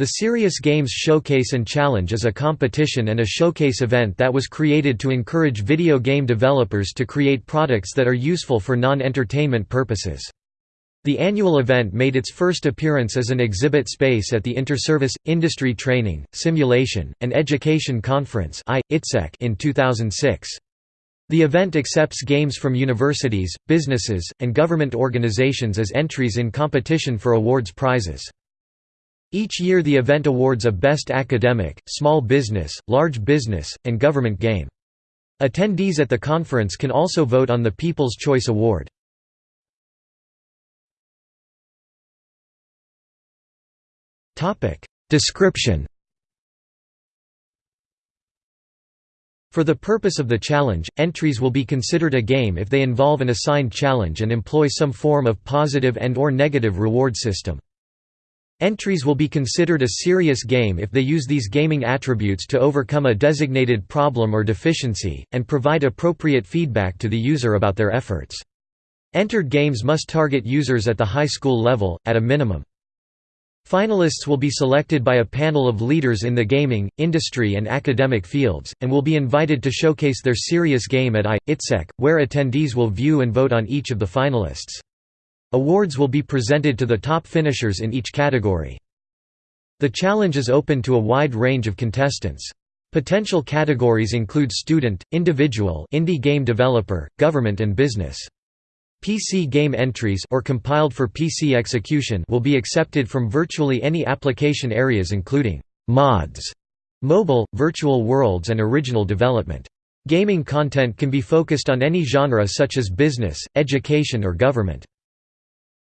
The Serious Games Showcase and Challenge is a competition and a showcase event that was created to encourage video game developers to create products that are useful for non-entertainment purposes. The annual event made its first appearance as an exhibit space at the Interservice, Industry Training, Simulation, and Education Conference in 2006. The event accepts games from universities, businesses, and government organizations as entries in competition for awards prizes. Each year the event awards a Best Academic, Small Business, Large Business, and Government game. Attendees at the conference can also vote on the People's Choice Award. Description For the purpose of the challenge, entries will be considered a game if they involve an assigned challenge and employ some form of positive and or negative reward system. Entries will be considered a serious game if they use these gaming attributes to overcome a designated problem or deficiency, and provide appropriate feedback to the user about their efforts. Entered games must target users at the high school level, at a minimum. Finalists will be selected by a panel of leaders in the gaming, industry and academic fields, and will be invited to showcase their serious game at I.ITSEC, where attendees will view and vote on each of the finalists. Awards will be presented to the top finishers in each category. The challenge is open to a wide range of contestants. Potential categories include student, individual indie game developer, government and business. PC game entries or compiled for PC execution will be accepted from virtually any application areas including mods, mobile, virtual worlds and original development. Gaming content can be focused on any genre such as business, education or government.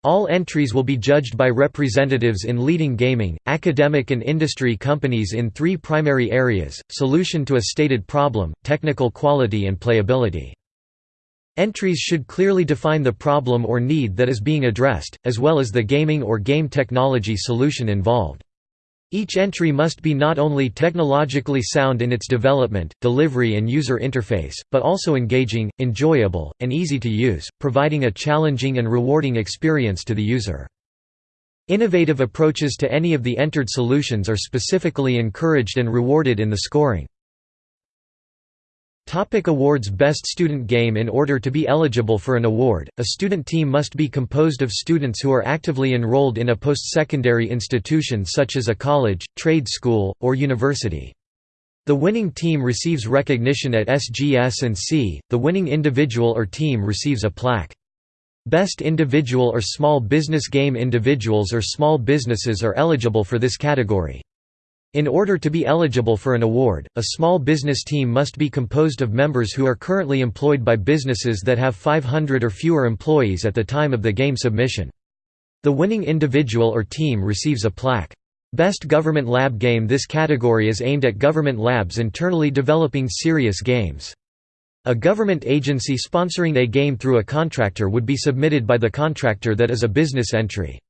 All entries will be judged by representatives in leading gaming, academic and industry companies in three primary areas, solution to a stated problem, technical quality and playability. Entries should clearly define the problem or need that is being addressed, as well as the gaming or game technology solution involved. Each entry must be not only technologically sound in its development, delivery and user interface, but also engaging, enjoyable, and easy to use, providing a challenging and rewarding experience to the user. Innovative approaches to any of the entered solutions are specifically encouraged and rewarded in the scoring. Topic awards Best Student Game In order to be eligible for an award, a student team must be composed of students who are actively enrolled in a post-secondary institution such as a college, trade school, or university. The winning team receives recognition at SGS and C, the winning individual or team receives a plaque. Best Individual or Small Business Game Individuals or small businesses are eligible for this category. In order to be eligible for an award, a small business team must be composed of members who are currently employed by businesses that have 500 or fewer employees at the time of the game submission. The winning individual or team receives a plaque. Best Government Lab Game This category is aimed at government labs internally developing serious games. A government agency sponsoring a game through a contractor would be submitted by the contractor that is a business entry.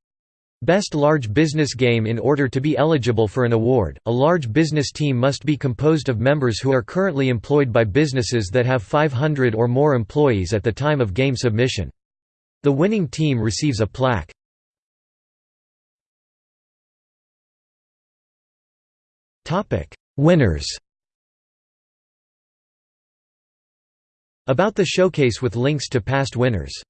Best Large Business Game In order to be eligible for an award, a large business team must be composed of members who are currently employed by businesses that have 500 or more employees at the time of game submission. The winning team receives a plaque. Winners About the showcase with links to past winners